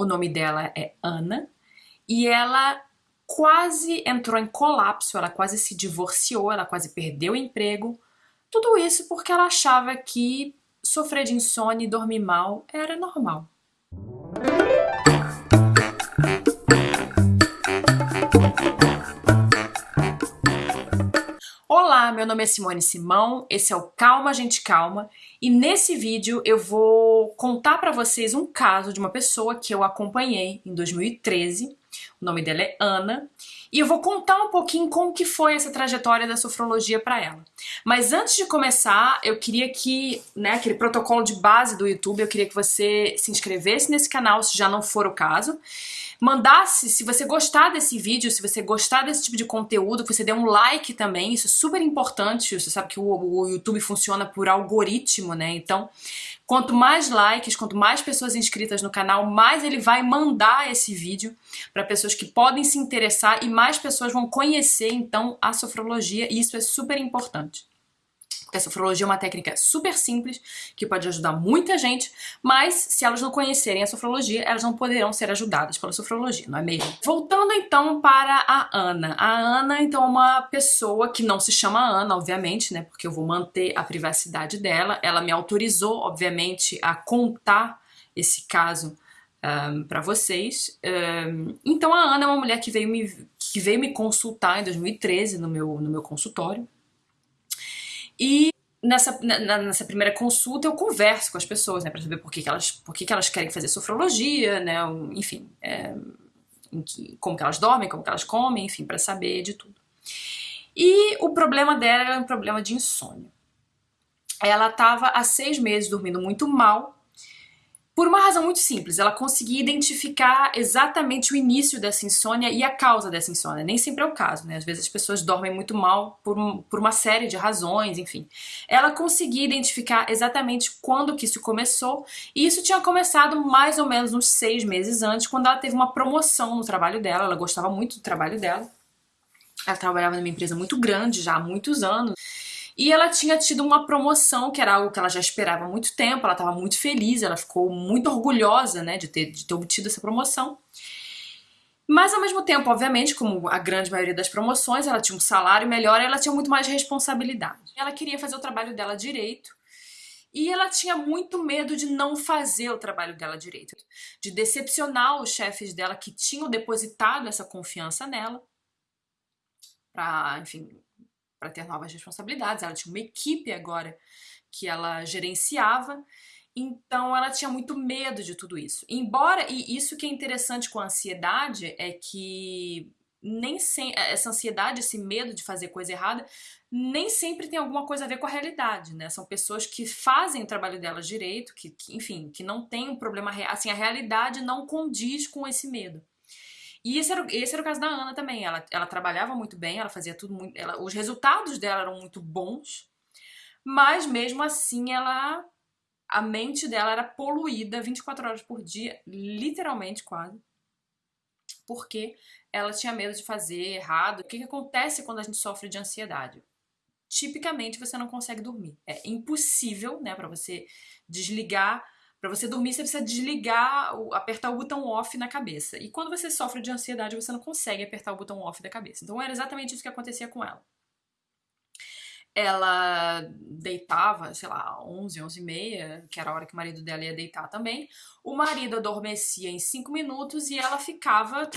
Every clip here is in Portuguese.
o nome dela é Ana, e ela quase entrou em colapso, ela quase se divorciou, ela quase perdeu o emprego. Tudo isso porque ela achava que sofrer de insônia e dormir mal era normal. Olá, meu nome é Simone Simão, esse é o Calma Gente Calma e nesse vídeo eu vou contar para vocês um caso de uma pessoa que eu acompanhei em 2013 o nome dela é Ana, e eu vou contar um pouquinho como que foi essa trajetória da sofrologia para ela. Mas antes de começar, eu queria que, né, aquele protocolo de base do YouTube, eu queria que você se inscrevesse nesse canal, se já não for o caso, mandasse, se você gostar desse vídeo, se você gostar desse tipo de conteúdo, que você dê um like também, isso é super importante, você sabe que o, o YouTube funciona por algoritmo, né, então Quanto mais likes, quanto mais pessoas inscritas no canal, mais ele vai mandar esse vídeo para pessoas que podem se interessar e mais pessoas vão conhecer então a sofrologia e isso é super importante. Porque a sofrologia é uma técnica super simples, que pode ajudar muita gente, mas se elas não conhecerem a sofrologia, elas não poderão ser ajudadas pela sofrologia, não é mesmo? Voltando então para a Ana. A Ana, então, é uma pessoa que não se chama Ana, obviamente, né? Porque eu vou manter a privacidade dela. Ela me autorizou, obviamente, a contar esse caso um, para vocês. Um, então a Ana é uma mulher que veio me, que veio me consultar em 2013 no meu, no meu consultório. E nessa, nessa primeira consulta eu converso com as pessoas, né, para saber por que, que, elas, por que, que elas querem fazer sofrologia, né, enfim, é, que, como que elas dormem, como que elas comem, enfim, para saber de tudo. E o problema dela era um problema de insônia. Ela estava há seis meses dormindo muito mal, por uma razão muito simples, ela conseguia identificar exatamente o início dessa insônia e a causa dessa insônia. Nem sempre é o caso, né? Às vezes as pessoas dormem muito mal por, um, por uma série de razões, enfim. Ela conseguia identificar exatamente quando que isso começou, e isso tinha começado mais ou menos uns seis meses antes, quando ela teve uma promoção no trabalho dela, ela gostava muito do trabalho dela. Ela trabalhava numa empresa muito grande já há muitos anos. E ela tinha tido uma promoção, que era algo que ela já esperava há muito tempo, ela estava muito feliz, ela ficou muito orgulhosa né, de, ter, de ter obtido essa promoção. Mas ao mesmo tempo, obviamente, como a grande maioria das promoções, ela tinha um salário melhor ela tinha muito mais responsabilidade. Ela queria fazer o trabalho dela direito. E ela tinha muito medo de não fazer o trabalho dela direito, de decepcionar os chefes dela que tinham depositado essa confiança nela, para, enfim, para ter novas responsabilidades. Ela tinha uma equipe agora que ela gerenciava. Então ela tinha muito medo de tudo isso. Embora, e isso que é interessante com a ansiedade é que nem sem, essa ansiedade, esse medo de fazer coisa errada, nem sempre tem alguma coisa a ver com a realidade, né? São pessoas que fazem o trabalho delas direito, que, que enfim, que não tem um problema real, assim, a realidade não condiz com esse medo. E esse era, esse era o caso da Ana também. Ela, ela trabalhava muito bem, ela fazia tudo muito. Ela, os resultados dela eram muito bons, mas mesmo assim ela. A mente dela era poluída 24 horas por dia, literalmente quase, porque ela tinha medo de fazer errado. O que, que acontece quando a gente sofre de ansiedade? Tipicamente você não consegue dormir. É impossível, né, para você desligar para você dormir, você precisa desligar, apertar o botão off na cabeça. E quando você sofre de ansiedade, você não consegue apertar o botão off da cabeça. Então era exatamente isso que acontecia com ela. Ela deitava, sei lá, 11, 11 e meia, que era a hora que o marido dela ia deitar também. O marido adormecia em 5 minutos e ela ficava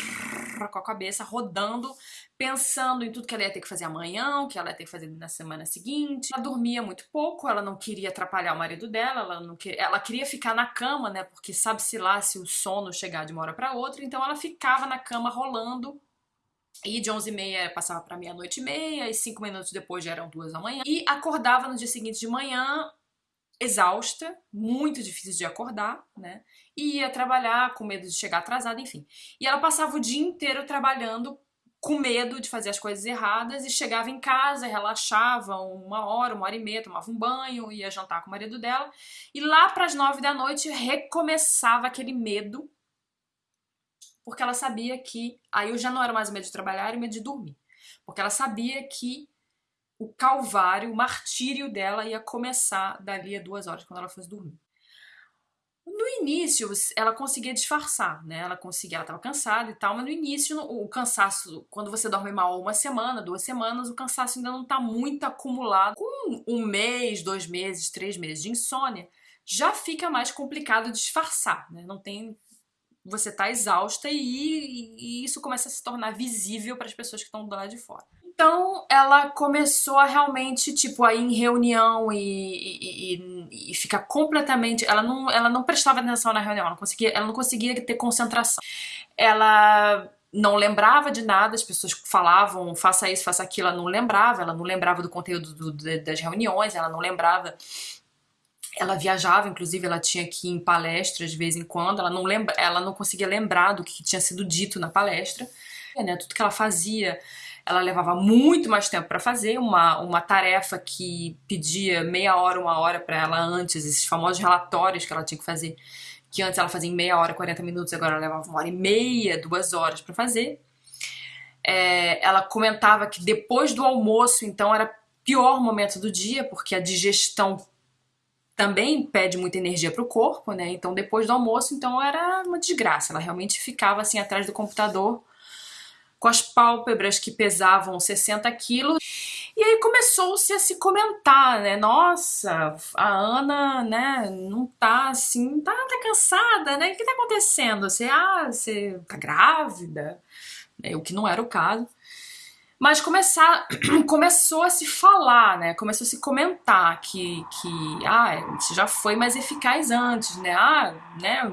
com a cabeça rodando pensando em tudo que ela ia ter que fazer amanhã, o que ela ia ter que fazer na semana seguinte. Ela dormia muito pouco, ela não queria atrapalhar o marido dela, ela não ela queria ficar na cama, né? Porque sabe-se lá se o sono chegar de uma hora para outra, então ela ficava na cama rolando e de 11 e meia passava para meia-noite e meia, e cinco minutos depois já eram duas da manhã. E acordava no dia seguinte de manhã, exausta, muito difícil de acordar, né? E ia trabalhar com medo de chegar atrasada, enfim. E ela passava o dia inteiro trabalhando com medo de fazer as coisas erradas e chegava em casa, relaxava uma hora, uma hora e meia, tomava um banho, ia jantar com o marido dela e lá para as nove da noite recomeçava aquele medo porque ela sabia que aí eu já não era mais o medo de trabalhar, era o medo de dormir, porque ela sabia que o calvário, o martírio dela ia começar dali a duas horas quando ela fosse dormir. No início, ela conseguia disfarçar, né? Ela conseguia, ela estava cansada e tal, mas no início, o cansaço, quando você dorme mal uma semana, duas semanas, o cansaço ainda não está muito acumulado. Com um mês, dois meses, três meses de insônia, já fica mais complicado disfarçar, né? Não tem. Você está exausta e, e, isso começa a se tornar visível para as pessoas que estão do lado de fora. Então ela começou a realmente, tipo, a ir em reunião e, e, e, ficar completamente. Ela não, ela não prestava atenção na reunião, ela não, conseguia, ela não conseguia ter concentração. Ela não lembrava de nada, as pessoas falavam, faça isso, faça aquilo, ela não lembrava, ela não lembrava do conteúdo do, das reuniões, ela não lembrava. Ela viajava, inclusive, ela tinha que ir em palestras de vez em quando, ela não, lembra, ela não conseguia lembrar do que tinha sido dito na palestra. Né, tudo que ela fazia ela levava muito mais tempo para fazer, uma, uma tarefa que pedia meia hora, uma hora para ela antes, esses famosos relatórios que ela tinha que fazer, que antes ela fazia em meia hora, 40 minutos, agora ela levava uma hora e meia, duas horas para fazer. É, ela comentava que depois do almoço, então, era pior momento do dia, porque a digestão também pede muita energia para o corpo, né? Então, depois do almoço, então, era uma desgraça. Ela realmente ficava assim atrás do computador com as pálpebras que pesavam 60 quilos. E aí começou-se a se comentar, né? Nossa, a Ana, né, não tá assim, tá, tá cansada, né? O que tá acontecendo? Você, ah, você tá grávida? É, o que não era o caso. Mas começar, começou a se falar, né? Começou a se comentar que, que ah, você já foi mais eficaz antes, né? Ah, né?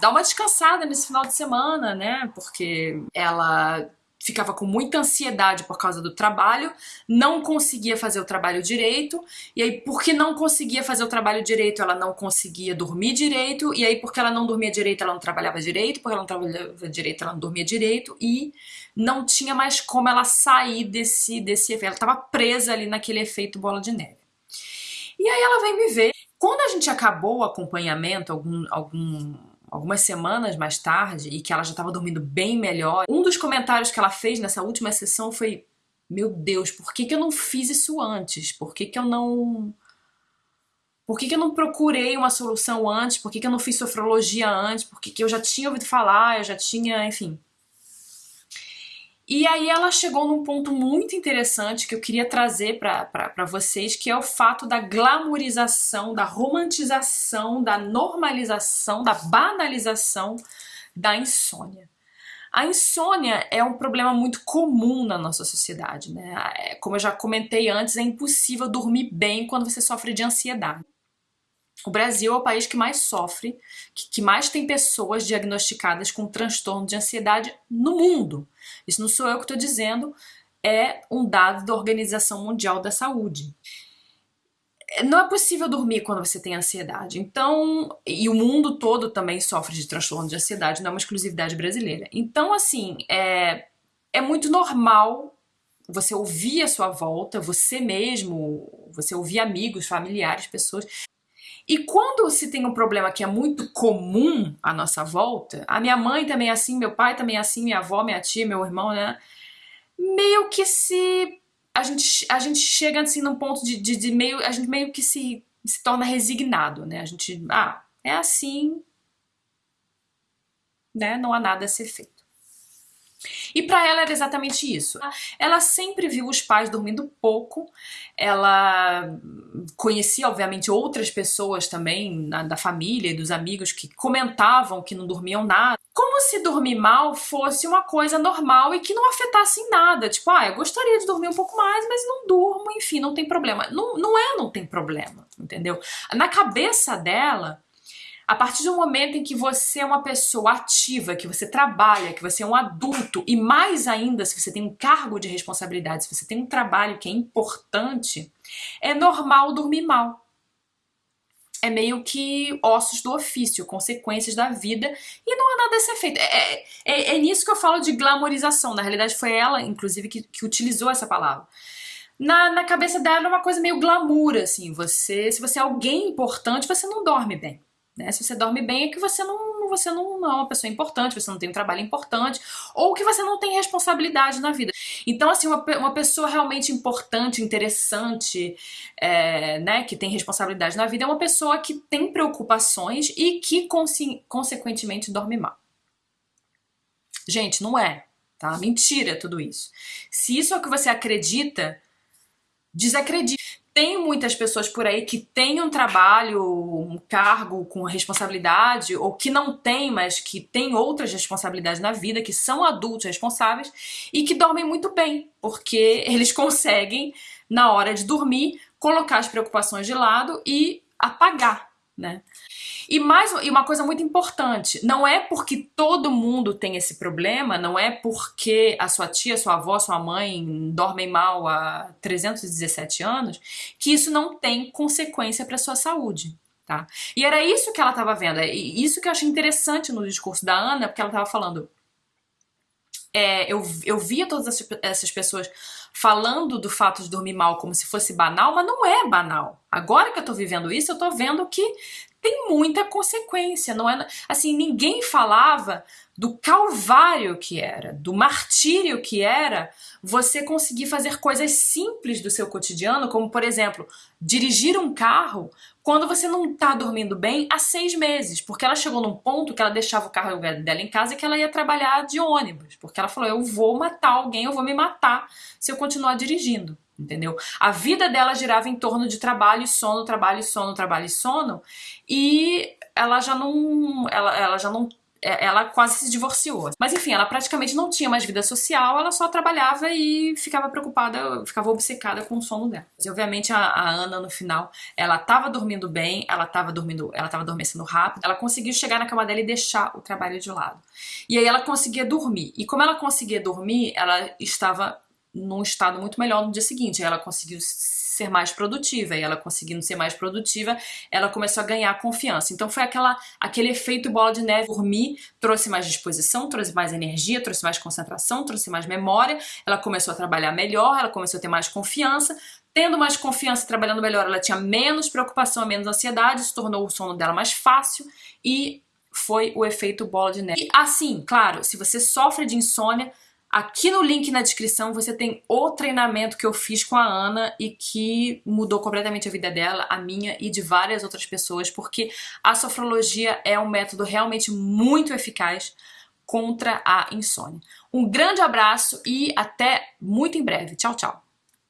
Dá uma descansada nesse final de semana, né? Porque ela ficava com muita ansiedade por causa do trabalho, não conseguia fazer o trabalho direito, e aí porque não conseguia fazer o trabalho direito, ela não conseguia dormir direito, e aí porque ela não dormia direito, ela não trabalhava direito, porque ela não trabalhava direito, ela não dormia direito, e não tinha mais como ela sair desse, desse efeito, ela estava presa ali naquele efeito bola de neve. E aí ela vem me ver. Quando a gente acabou o acompanhamento, algum, algum algumas semanas mais tarde e que ela já estava dormindo bem melhor, um dos comentários que ela fez nessa última sessão foi: Meu Deus, por que, que eu não fiz isso antes? Por que, que eu não. Por que, que eu não procurei uma solução antes? Por que, que eu não fiz sofrologia antes? Por que, que eu já tinha ouvido falar, eu já tinha, enfim. E aí ela chegou num ponto muito interessante que eu queria trazer para vocês, que é o fato da glamorização, da romantização, da normalização, da banalização da insônia. A insônia é um problema muito comum na nossa sociedade, né? É, como eu já comentei antes, é impossível dormir bem quando você sofre de ansiedade. O Brasil é o país que mais sofre, que mais tem pessoas diagnosticadas com transtorno de ansiedade no mundo. Isso não sou eu que estou dizendo, é um dado da Organização Mundial da Saúde. Não é possível dormir quando você tem ansiedade. Então, e o mundo todo também sofre de transtorno de ansiedade, não é uma exclusividade brasileira. Então, assim, é, é muito normal você ouvir a sua volta, você mesmo, você ouvir amigos, familiares, pessoas e quando se tem um problema que é muito comum à nossa volta, a minha mãe também é assim, meu pai também é assim, minha avó, minha tia, meu irmão, né? Meio que se. A gente, a gente chega assim num ponto de, de, de meio. A gente meio que se, se torna resignado, né? A gente. Ah, é assim. Né? Não há nada a ser feito. E para ela era exatamente isso. Ela sempre viu os pais dormindo pouco, ela conhecia, obviamente, outras pessoas também na, da família e dos amigos que comentavam que não dormiam nada. Como se dormir mal fosse uma coisa normal e que não afetasse em nada. Tipo, ah, eu gostaria de dormir um pouco mais, mas não durmo, enfim, não tem problema. Não, não é, não tem problema, entendeu? Na cabeça dela, a partir do momento em que você é uma pessoa ativa, que você trabalha, que você é um adulto, e mais ainda se você tem um cargo de responsabilidade, se você tem um trabalho que é importante, é normal dormir mal. É meio que ossos do ofício, consequências da vida, e não há nada a ser feito. É, é, é nisso que eu falo de glamorização. Na realidade, foi ela, inclusive, que, que utilizou essa palavra na, na cabeça dela é uma coisa meio glamour, assim. Você, se você é alguém importante, você não dorme bem. Né? Se você dorme bem é que você não, você não, é uma pessoa importante, você não tem um trabalho importante, ou que você não tem responsabilidade na vida. Então, assim, uma, uma pessoa realmente importante, interessante, é, né, que tem responsabilidade na vida, é uma pessoa que tem preocupações e que, consequentemente, dorme mal. Gente, não é, tá? Mentira tudo isso. Se isso é o que você acredita, desacredite. Tem muitas pessoas por aí que têm um trabalho, um cargo com responsabilidade, ou que não tem, mas que têm outras responsabilidades na vida, que são adultos responsáveis e que dormem muito bem, porque eles conseguem, na hora de dormir, colocar as preocupações de lado e apagar, né? E mais e uma coisa muito importante, não é porque todo mundo tem esse problema, não é porque a sua tia, sua avó, sua mãe dormem mal há 317 anos, que isso não tem consequência para sua saúde. Tá? E era isso que ela estava vendo, é isso que eu achei interessante no discurso da Ana, porque ela estava falando. É, eu, eu via todas essas pessoas falando do fato de dormir mal como se fosse banal, mas não é banal. Agora que eu tô vivendo isso, eu tô vendo que tem muita consequência, não é? Assim, ninguém falava do calvário que era, do martírio que era você conseguir fazer coisas simples do seu cotidiano, como por exemplo, dirigir um carro quando você não tá dormindo bem há seis meses, porque ela chegou num ponto que ela deixava o carro dela em casa e que ela ia trabalhar de ônibus, porque ela falou, eu vou matar alguém, eu vou me matar se eu continuar dirigindo entendeu? A vida dela girava em torno de trabalho e sono, trabalho e sono, trabalho e sono, e ela já não, ela, ela já não é, ela quase se divorciou. Mas enfim, ela praticamente não tinha mais vida social, ela só trabalhava e ficava preocupada, ficava obcecada com o sono dela. E obviamente a, a Ana no final, ela tava dormindo bem, ela tava dormindo, ela tava adormecendo rápido, ela conseguiu chegar na cama dela e deixar o trabalho de lado. E aí ela conseguia dormir. E como ela conseguia dormir, ela estava num estado muito melhor no dia seguinte. Ela conseguiu ser mais produtiva e ela conseguindo ser mais produtiva, ela começou a ganhar confiança. Então foi aquela, aquele efeito bola de neve. Dormir trouxe mais disposição, trouxe mais energia, trouxe mais concentração, trouxe mais memória. Ela começou a trabalhar melhor, ela começou a ter mais confiança. Tendo mais confiança e trabalhando melhor, ela tinha menos preocupação, menos ansiedade, se tornou o sono dela mais fácil e foi o efeito bola de neve. E assim, claro, se você sofre de insônia, Aqui no link na descrição você tem o treinamento que eu fiz com a Ana e que mudou completamente a vida dela, a minha e de várias outras pessoas, porque a sofrologia é um método realmente muito eficaz contra a insônia. Um grande abraço e até muito em breve. Tchau, tchau!